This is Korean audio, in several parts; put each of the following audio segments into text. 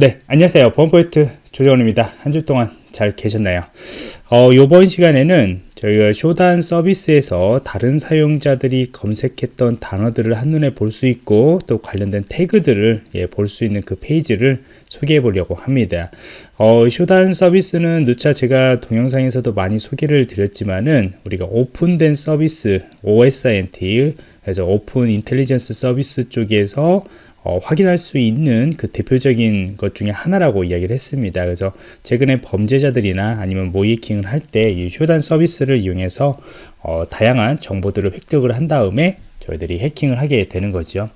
네, 안녕하세요. 보안프로젝트 조정원입니다. 한 주 동안 잘 계셨나요? 어, 이번 시간에는 저희가 Shodan 서비스에서 다른 사용자들이 검색했던 단어들을 한눈에 볼 수 있고 또 관련된 태그들을 예, 볼 수 있는 그 페이지를 소개해 보려고 합니다. 어, Shodan 서비스는 누차 제가 동영상에서도 많이 소개를 드렸지만은 우리가 오픈된 서비스 OSINT 그래서 open intelligence 서비스 쪽에서 어, 확인할 수 있는 그 대표적인 것 중에 하나라고 이야기를 했습니다. 그래서 최근에 범죄자들이나 아니면 모이킹을 할 때 이 쇼단 서비스를 이용해서 어, 다양한 정보들을 획득을 한 다음에 저희들이 해킹을 하게 되는 거죠.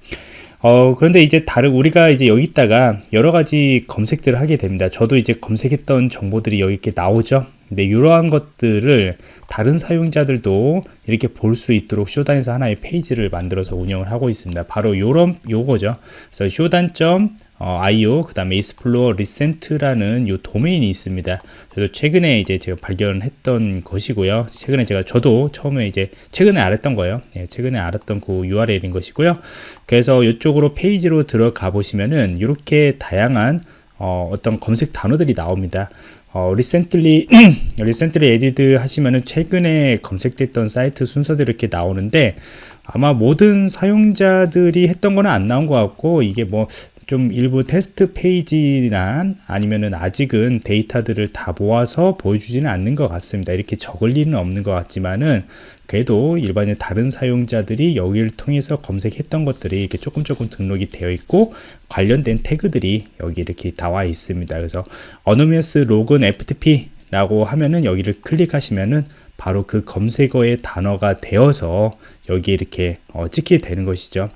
어, 그런데 이제 다른, 우리가 이제 여기다가 여러 가지 검색들을 하게 됩니다. 저도 이제 검색했던 정보들이 여기 이렇게 나오죠. 근데 이러한 것들을 다른 사용자들도 이렇게 볼 수 있도록 쇼단에서 하나의 페이지를 만들어서 운영을 하고 있습니다. 바로 요런 요거죠. 그래서 쇼단.io 어, 그 다음에 explore recent라는 요 도메인이 있습니다. 저도 최근에 이제 제가 발견했던 것이고요. 최근에 제가 저도 처음에 이제 최근에 알았던 거예요. 예, 최근에 알았던 그 URL인 것이고요. 그래서 이쪽으로 페이지로 들어가 보시면은 이렇게 다양한 어, 어떤 검색 단어들이 나옵니다. 어, recently, recently added 하시면은 최근에 검색됐던 사이트 순서들이 이렇게 나오는데 아마 모든 사용자들이 했던 거는 안 나온 것 같고 이게 뭐 좀 일부 테스트 페이지나 아니면은 아직은 데이터들을 다 모아서 보여주지는 않는 것 같습니다. 이렇게 적을 리는 없는 것 같지만은 그래도 일반의 다른 사용자들이 여기를 통해서 검색했던 것들이 이렇게 조금 조금 등록이 되어 있고 관련된 태그들이 여기 이렇게 나와 있습니다. 그래서 어노미어스 로그인 FTP 라고 하면은 여기를 클릭하시면은 바로 그 검색어의 단어가 되어서 여기 이렇게 어, 찍게 되는 것이죠.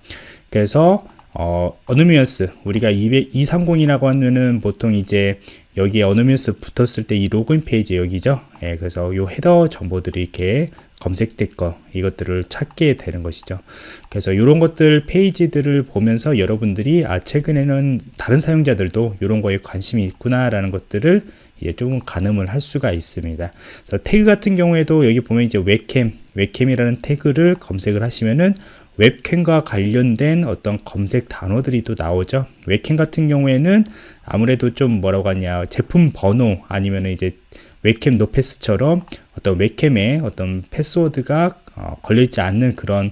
그래서 어, anonymous 우리가 200, 230이라고 하면은 보통 이제 여기에 anonymous 붙었을 때 이 로그인 페이지 여기죠. 예, 그래서 요 header 정보들이 이렇게 검색됐거 이것들을 찾게 되는 것이죠 그래서 이런 것들 페이지들을 보면서 여러분들이 아 최근에는 다른 사용자들도 이런 거에 관심이 있구나 라는 것들을 예, 조금 가늠을 할 수가 있습니다 그래서 태그 같은 경우에도 여기 보면 이제 웹캠 웹캠이라는 태그를 검색을 하시면은 웹캠과 관련된 어떤 검색 단어들이 또 나오죠. 웹캠 같은 경우에는 아무래도 좀 뭐라고 하냐 제품 번호 아니면 이제 웹캠 no pass처럼 어떤 웹캠에 어떤 패스워드가 어, 걸려있지 않는 그런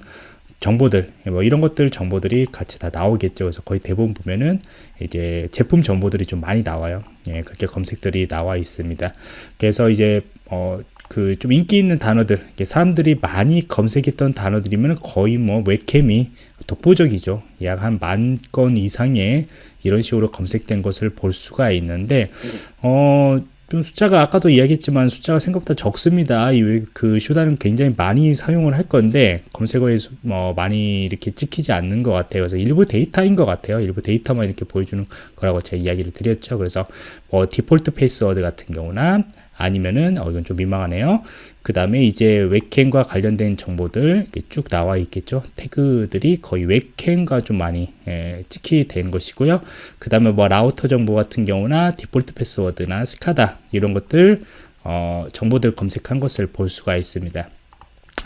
정보들 뭐 이런 것들 정보들이 같이 다 나오겠죠. 그래서 거의 대부분 보면은 이제 제품 정보들이 좀 많이 나와요. 예, 그렇게 검색들이 나와 있습니다. 그래서 이제 어, 그 좀 인기 있는 단어들 사람들이 많이 검색했던 단어들이면 거의 뭐 웹캠이 독보적이죠 약 한 만 건 이상의 이런 식으로 검색된 것을 볼 수가 있는데 어, 좀 숫자가 아까도 이야기했지만 숫자가 생각보다 적습니다. 그 쇼다는 굉장히 많이 사용을 할 건데 검색어에 뭐 많이 이렇게 찍히지 않는 것 같아요. 그래서 일부 데이터인 것 같아요. 일부 데이터만 이렇게 보여주는 거라고 제가 이야기를 드렸죠. 그래서 뭐 디폴트 패스워드 같은 경우나 아니면은 어 이건 좀 민망하네요. 그 다음에 이제 웹캠과 관련된 정보들 쭉 나와 있겠죠. 태그들이 거의 웹캠과 좀 많이 예, 직결된 것이고요. 그 다음에 뭐 라우터 정보 같은 경우나 디폴트 패스워드나 SCADA 이런 것들 어, 정보들 검색한 것을 볼 수가 있습니다.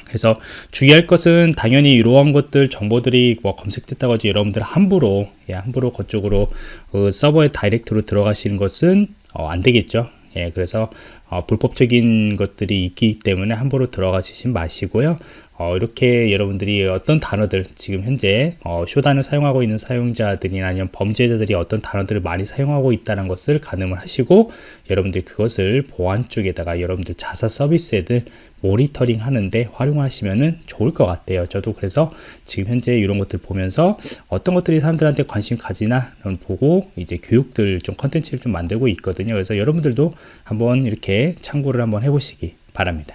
그래서 주의할 것은 당연히 이러한 것들 정보들이 뭐 검색됐다고 하지 여러분들 함부로 예, 함부로 그쪽으로 어, 서버에 다이렉트로 들어가시는 것은 어, 안 되겠죠. 예, 그래서 어, 불법적인 것들이 있기 때문에 함부로 들어가시지 마시고요. 어, 이렇게 여러분들이 어떤 단어들 지금 현재 어, 쇼단을 사용하고 있는 사용자들이나 아니면 범죄자들이 어떤 단어들을 많이 사용하고 있다는 것을 가늠을 하시고 여러분들이 그것을 보안 쪽에다가 여러분들 자사 서비스에들 모니터링 하는데 활용하시면 좋을 것 같아요 저도 그래서 지금 현재 이런 것들 보면서 어떤 것들이 사람들한테 관심 가지나 보고 이제 교육들 좀 컨텐츠를 좀 만들고 있거든요 그래서 여러분들도 한번 이렇게 참고를 한번 해보시기 바랍니다